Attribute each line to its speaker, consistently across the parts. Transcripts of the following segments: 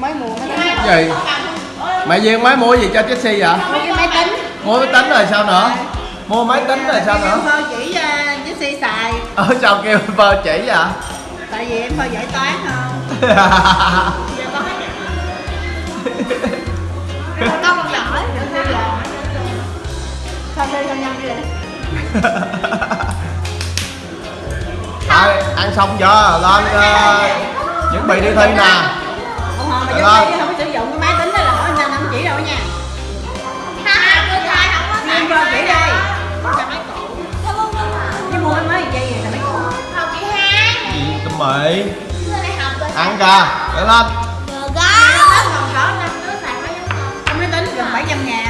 Speaker 1: mới mua máy tính
Speaker 2: Cái gì? Mẹ duyên mới mua gì cho Jessie vậy?
Speaker 1: Mua cái máy tính.
Speaker 2: Mua máy tính rồi sao nữa? Mua máy tính rồi sao nữa?
Speaker 1: Phơ chỉ cho Jessie xài.
Speaker 2: Ở sao kêu vợ chỉ vậy?
Speaker 1: Tại vì em phơ giải toán không giờ con giỏi Jessie là không đi nhân đi
Speaker 2: Thôi, ăn xong chưa? Lên ờ, chuẩn bị đi thi nè mày ăn kìa để lên.
Speaker 1: Còn có năm đứa xài máy cái máy tính gần 700 ngàn.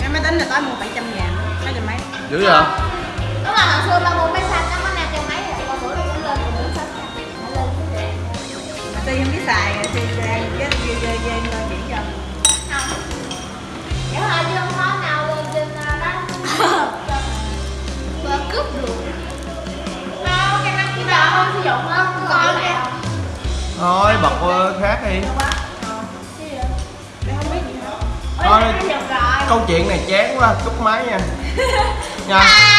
Speaker 1: Cái máy tính là tối mua 700 ngàn. Mấy trăm mấy?
Speaker 2: Dữ vậy?
Speaker 1: Mà ti không biết xài ti ra với với với với với chỉ cho
Speaker 2: thôi bật ờ, khác đi
Speaker 1: không biết gì hết
Speaker 2: thôi câu chuyện này chán quá cúp máy nha. Nha